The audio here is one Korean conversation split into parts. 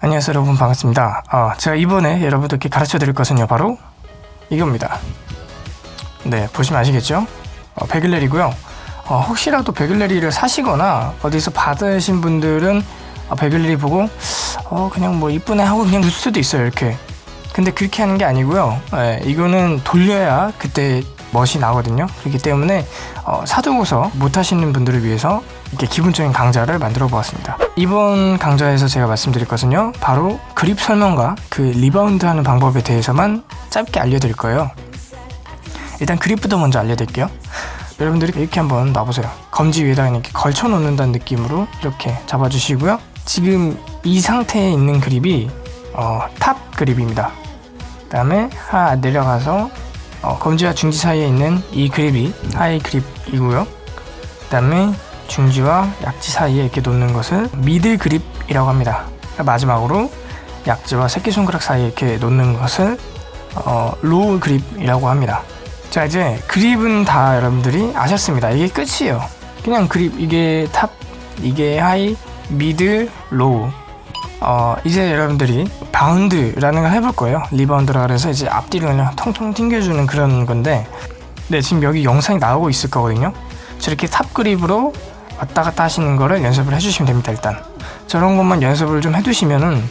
안녕하세요 여러분. 반갑습니다. 어, 제가 이번에 여러분들께 가르쳐 드릴 것은요 바로 이겁니다. 네 보시면 아시겠죠? 어, 베글레리고요. 어, 혹시라도 베글레리를 사시거나 어디서 받으신 분들은 어, 베글레리 보고 어 그냥 뭐 이쁘네 하고 그냥 넣을 수도 있어요 이렇게. 근데 그렇게 하는 게 아니고요. 예, 이거는 돌려야 그때 멋이 나거든요. 그렇기 때문에 어, 사두고서 못하시는 분들을 위해서 이렇게 기본적인 강좌를 만들어 보았습니다 이번 강좌에서 제가 말씀드릴 것은요. 바로 그립 설명과 그 리바운드 하는 방법에 대해서만 짧게 알려드릴 거예요. 일단 그립부터 먼저 알려드릴게요. 여러분들이 이렇게 한번 놔보세요. 검지 위에다가 이렇게 걸쳐 놓는다는 느낌으로 이렇게 잡아주시고요. 지금 이 상태에 있는 그립이 어, top grip입니다. 그 다음에 하나 내려가서 어, 검지와 중지 사이에 있는 이 그립이 high grip이고요. 그 다음에 중지와 약지 사이에 이렇게 놓는 것을 middle grip이라고 합니다. 마지막으로 약지와 새끼손가락 사이에 이렇게 놓는 것을 어, low grip이라고 합니다. 자 이제 그립은 다 여러분들이 아셨습니다. 이게 끝이에요. 그냥 그립 이게 top 이게 high mid low 어 이제 여러분들이 바운드라는 걸 해볼 거예요. 리바운드라 그래서 이제 앞뒤로 그냥 통통 튕겨주는 그런 건데 네 지금 여기 영상이 나오고 있을 거거든요. 저렇게 top grip으로 왔다 갔다 하시는 거를 연습을 해주시면 됩니다 일단. 저런 것만 연습을 좀 해두시면은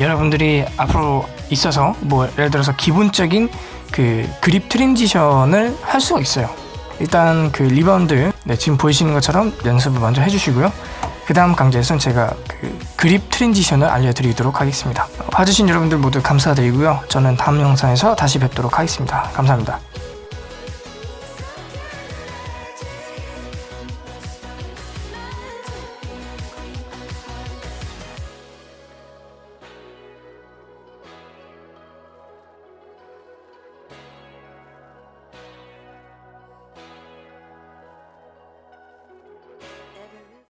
여러분들이 앞으로 있어서 뭐 예를 들어서 기본적인 그 grip transition을 할 수가 있어요. 일단 그 리바운드 네, 지금 보이시는 것처럼 연습을 먼저 해주시고요. 그 다음 강좌에서는 제가 그 grip transition을 알려드리도록 하겠습니다. 봐주신 여러분들 모두 감사드리고요. 저는 다음 영상에서 다시 뵙도록 하겠습니다. 감사합니다